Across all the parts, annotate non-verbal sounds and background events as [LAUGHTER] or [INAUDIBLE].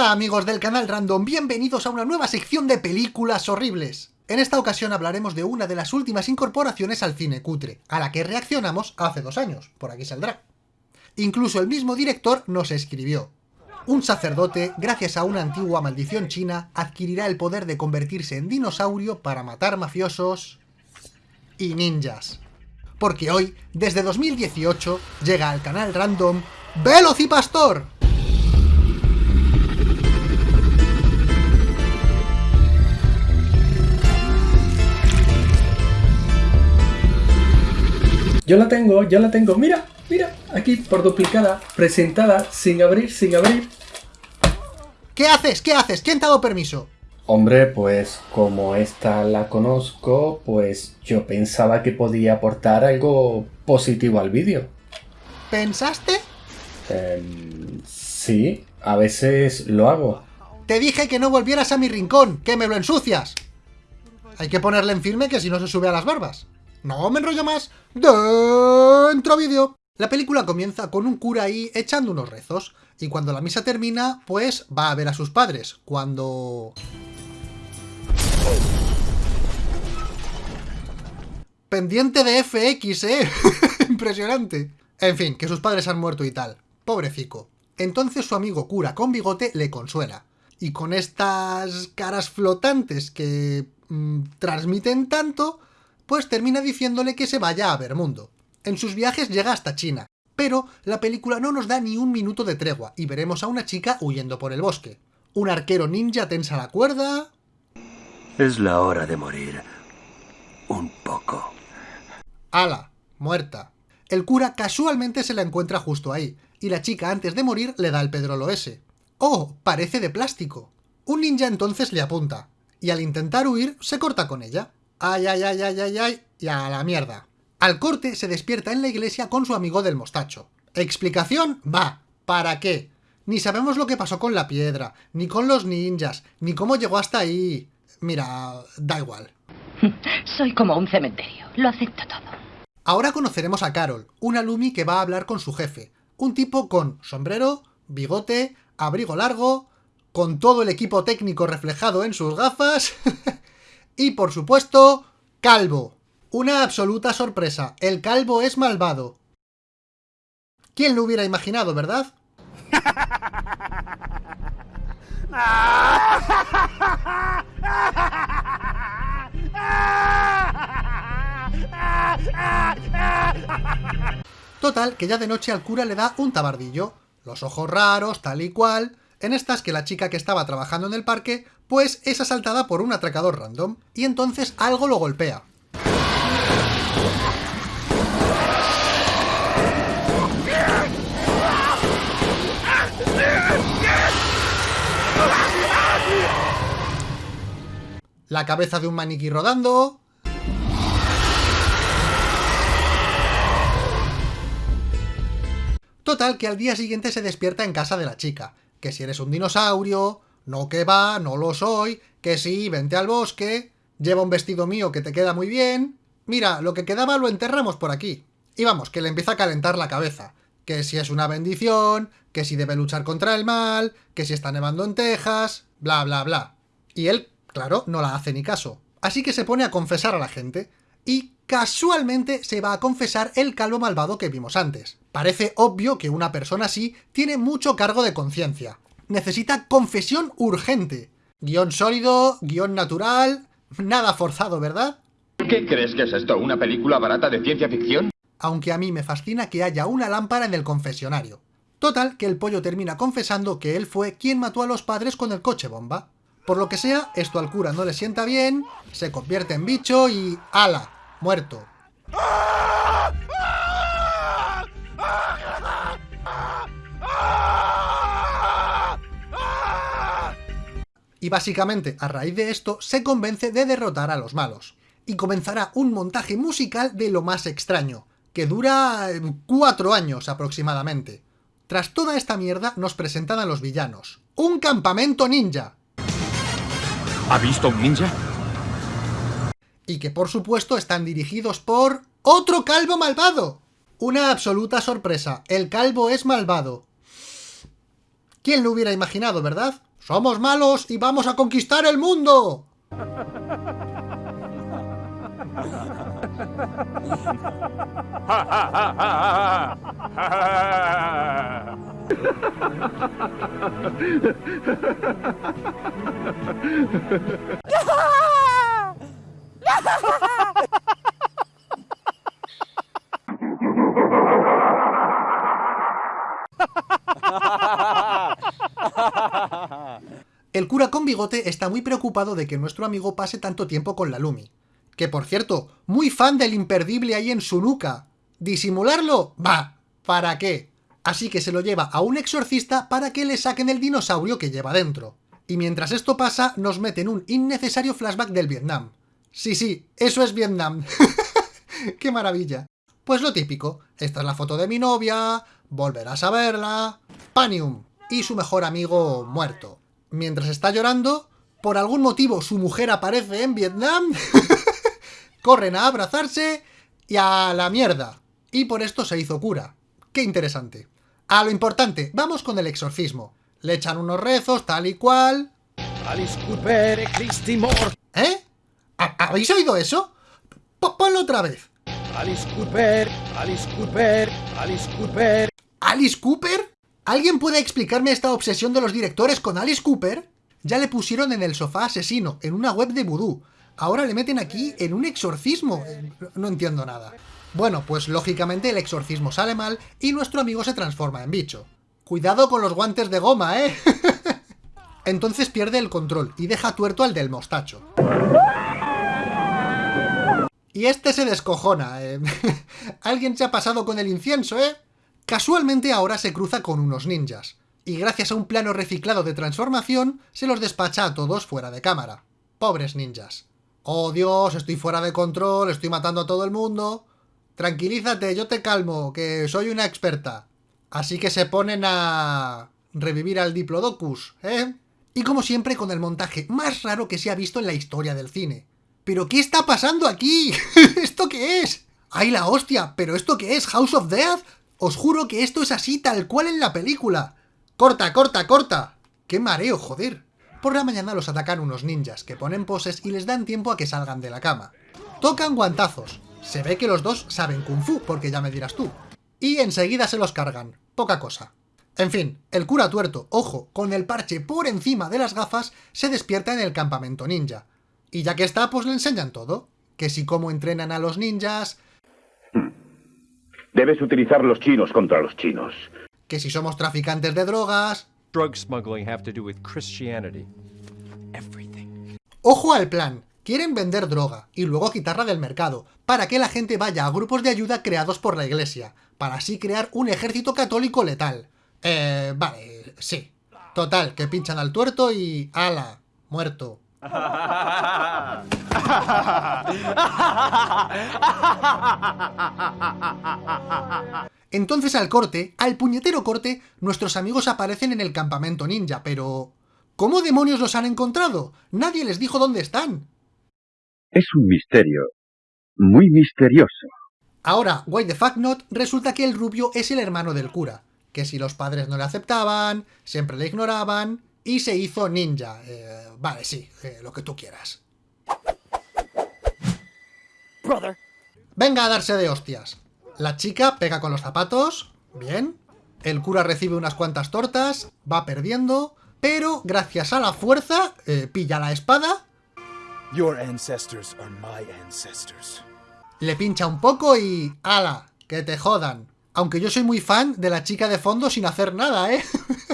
Hola amigos del canal Random, bienvenidos a una nueva sección de películas horribles. En esta ocasión hablaremos de una de las últimas incorporaciones al cine cutre, a la que reaccionamos hace dos años, por aquí saldrá. Incluso el mismo director nos escribió. Un sacerdote, gracias a una antigua maldición china, adquirirá el poder de convertirse en dinosaurio para matar mafiosos y ninjas. Porque hoy, desde 2018, llega al canal Random Velocipastor, Yo la tengo, ya la tengo. Mira, mira, aquí por duplicada, presentada, sin abrir, sin abrir. ¿Qué haces? ¿Qué haces? ¿Quién te ha dado permiso? Hombre, pues como esta la conozco, pues yo pensaba que podía aportar algo positivo al vídeo. ¿Pensaste? Eh, sí, a veces lo hago. Te dije que no volvieras a mi rincón, que me lo ensucias. Hay que ponerle en firme que si no se sube a las barbas. No me enrollo más. Dentro vídeo. La película comienza con un cura ahí echando unos rezos. Y cuando la misa termina, pues va a ver a sus padres. Cuando... Pendiente de FX, ¿eh? [LAUGHS] Impresionante. En fin, que sus padres han muerto y tal. Pobrecico. Entonces su amigo cura con bigote le consuela. Y con estas caras flotantes que mm, transmiten tanto, pues termina diciéndole que se vaya a ver mundo. En sus viajes llega hasta China, pero la película no nos da ni un minuto de tregua y veremos a una chica huyendo por el bosque. Un arquero ninja tensa la cuerda... Es la hora de morir. Un poco. ¡Hala! Muerta. El cura casualmente se la encuentra justo ahí, y la chica antes de morir le da el pedrolo ese. ¡Oh! Parece de plástico. Un ninja entonces le apunta, y al intentar huir se corta con ella. Ay, ay, ay, ay, ay, ay, y a la mierda. Al corte se despierta en la iglesia con su amigo del mostacho. ¿Explicación? Va. ¿Para qué? Ni sabemos lo que pasó con la piedra, ni con los ninjas, ni cómo llegó hasta ahí. Mira, da igual. [LAUGHS] Soy como un cementerio, lo acepto todo. Ahora conoceremos a Carol, una Lumi que va a hablar con su jefe. Un tipo con sombrero, bigote, abrigo largo, con todo el equipo técnico reflejado en sus gafas... [LAUGHS] Y por supuesto, Calvo. Una absoluta sorpresa, el Calvo es malvado. ¿Quién lo hubiera imaginado, verdad? Total, que ya de noche al cura le da un tabardillo. Los ojos raros, tal y cual, en estas que la chica que estaba trabajando en el parque, pues es asaltada por un atracador random, y entonces algo lo golpea. La cabeza de un maniquí rodando... Total, que al día siguiente se despierta en casa de la chica, que si eres un dinosaurio, no que va, no lo soy, que sí, vente al bosque, lleva un vestido mío que te queda muy bien, mira, lo que quedaba lo enterramos por aquí. Y vamos, que le empieza a calentar la cabeza, que si es una bendición, que si debe luchar contra el mal, que si está nevando en Texas, bla bla bla. Y él, claro, no la hace ni caso. Así que se pone a confesar a la gente, y casualmente se va a confesar el calvo malvado que vimos antes. Parece obvio que una persona así tiene mucho cargo de conciencia. Necesita confesión urgente. Guión sólido, guion natural... Nada forzado, ¿verdad? ¿Qué crees que es esto? ¿Una película barata de ciencia ficción? Aunque a mí me fascina que haya una lámpara en el confesionario. Total, que el pollo termina confesando que él fue quien mató a los padres con el coche bomba. Por lo que sea, esto al cura no le sienta bien, se convierte en bicho y... ¡Hala! Muerto. Y básicamente, a raíz de esto, se convence de derrotar a los malos. Y comenzará un montaje musical de lo más extraño, que dura eh, cuatro años aproximadamente. Tras toda esta mierda, nos presentan a los villanos. ¡Un campamento ninja! ¿Ha visto un ninja? Y que por supuesto están dirigidos por... ¡Otro calvo malvado! Una absoluta sorpresa, el calvo es malvado. ¿Quién lo hubiera imaginado, verdad? ¡Somos malos y vamos a conquistar el mundo! [LAUGHS] El cura con bigote está muy preocupado de que nuestro amigo pase tanto tiempo con la Lumi. Que por cierto, muy fan del imperdible ahí en su nuca. ¿Disimularlo? Va, ¿para qué? Así que se lo lleva a un exorcista para que le saquen el dinosaurio que lleva dentro. Y mientras esto pasa, nos meten un innecesario flashback del Vietnam. Sí, sí, eso es Vietnam. [LAUGHS] ¡Qué maravilla! Pues lo típico, esta es la foto de mi novia, volverás a verla... Panium y su mejor amigo muerto. Mientras está llorando, por algún motivo su mujer aparece en Vietnam, [LAUGHS] corren a abrazarse y a la mierda. Y por esto se hizo cura. Qué interesante. A lo importante, vamos con el exorcismo. Le echan unos rezos, tal y cual... ¿Eh? ¿Ha- ¿Habéis oído eso? Ponlo otra vez. Alice Cooper, Alice Cooper, Alice Cooper. ¿Alice Cooper? ¿Alguien puede explicarme esta obsesión de los directores con Alice Cooper? Ya le pusieron en el sofá asesino, en una web de vudú. Ahora le meten aquí en un exorcismo. No- No entiendo nada. Bueno, pues lógicamente el exorcismo sale mal y nuestro amigo se transforma en bicho. Cuidado con los guantes de goma, ¿eh? [LAUGHS] Entonces pierde el control y deja tuerto al del mostacho. Y este se descojona. eh. [LAUGHS] Alguien se ha pasado con el incienso, ¿eh? Casualmente ahora se cruza con unos ninjas. Y gracias a un plano reciclado de transformación, se los despacha a todos fuera de cámara. Pobres ninjas. Oh Dios, estoy fuera de control, estoy matando a todo el mundo. Tranquilízate, yo te calmo, que soy una experta. Así que se ponen a... revivir al Diplodocus, ¿eh? Y como siempre con el montaje más raro que se ha visto en la historia del cine. ¿Pero qué está pasando aquí? [LAUGHS] ¿Esto qué es? ¡Ay la hostia! ¿Pero esto qué es? ¿House of Death? Os juro que esto es así tal cual en la película. ¡Corta, corta, corta! ¡Qué mareo, joder! Por la mañana los atacan unos ninjas, que ponen poses y les dan tiempo a que salgan de la cama. Tocan guantazos. Se ve que los dos saben kung fu, porque ya me dirás tú. Y enseguida se los cargan. Poca cosa. En fin, el cura tuerto, ojo, con el parche por encima de las gafas, se despierta en el campamento ninja. Y ya que está, pues le enseñan todo. Que si cómo entrenan a los ninjas, Debes utilizar los chinos contra los chinos. que si somos traficantes de drogas... drug smuggling have to do with Christianity? Everything. Ojo al plan. Quieren vender droga y luego quitarla del mercado, para que la gente vaya a grupos de ayuda creados por la iglesia, para así crear un ejército católico letal. Eh, vale, sí. Total, que pinchan al tuerto y... ¡Hala! Muerto. [LAUGHS] Entonces al corte, al puñetero corte, nuestros amigos aparecen en el campamento ninja, pero... ¿Cómo demonios los han encontrado? Nadie les dijo dónde están. Es un misterio. Muy misterioso. Ahora, why the fuck not, resulta que el rubio es el hermano del cura, que si los padres no le aceptaban, siempre le ignoraban, y se hizo ninja. Eh, vale, sí, eh, lo que tú quieras. Brother. Venga a darse de hostias. La chica pega con los zapatos, bien. El cura recibe unas cuantas tortas, va perdiendo, pero gracias a la fuerza, eh, pilla la espada, Your ancestors are my ancestors. le pincha un poco y... ¡Hala! ¡Que te jodan! Aunque yo soy muy fan de la chica de fondo sin hacer nada, ¿eh? [LAUGHS]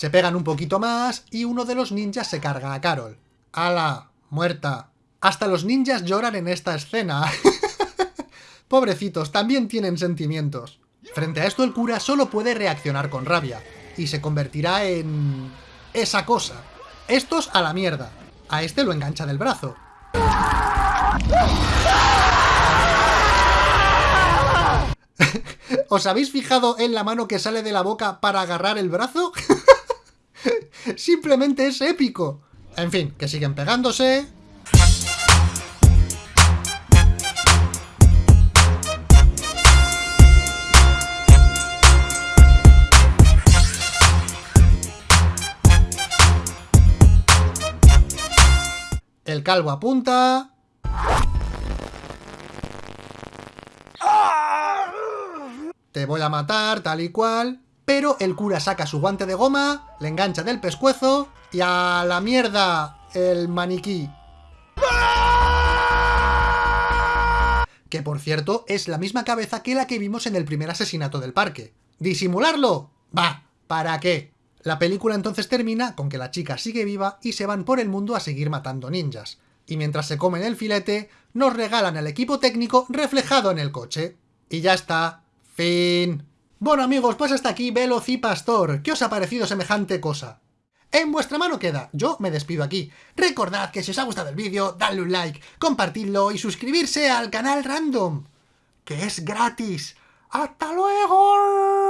se pegan un poquito más y uno de los ninjas se carga a Carol. ¡Hala! Muerta. Hasta los ninjas lloran en esta escena. [LAUGHS] Pobrecitos, también tienen sentimientos. Frente a esto el cura solo puede reaccionar con rabia, y se convertirá en... esa cosa. Estos a la mierda. A este lo engancha del brazo. [LAUGHS] ¿Os habéis fijado en la mano que sale de la boca para agarrar el brazo? [LAUGHS] Simplemente es épico. En fin, que siguen pegándose, El calvo apunta... Te voy a matar, tal y cual... Pero el cura saca su guante de goma, le engancha del pescuezo y a la mierda el maniquí. Que por cierto es la misma cabeza que la que vimos en el primer asesinato del parque. ¿Disimularlo? Va, ¿para qué? La película entonces termina con que la chica sigue viva y se van por el mundo a seguir matando ninjas. Y mientras se comen el filete, nos regalan el equipo técnico reflejado en el coche. Y ya está. Fin. Bueno amigos, pues hasta aquí Velocipastor. ¿Qué os ha parecido semejante cosa? En vuestra mano queda, yo me despido aquí. Recordad que si os ha gustado el vídeo, dadle un like, compartidlo y suscribirse al canal Random, que es gratis. ¡Hasta luego!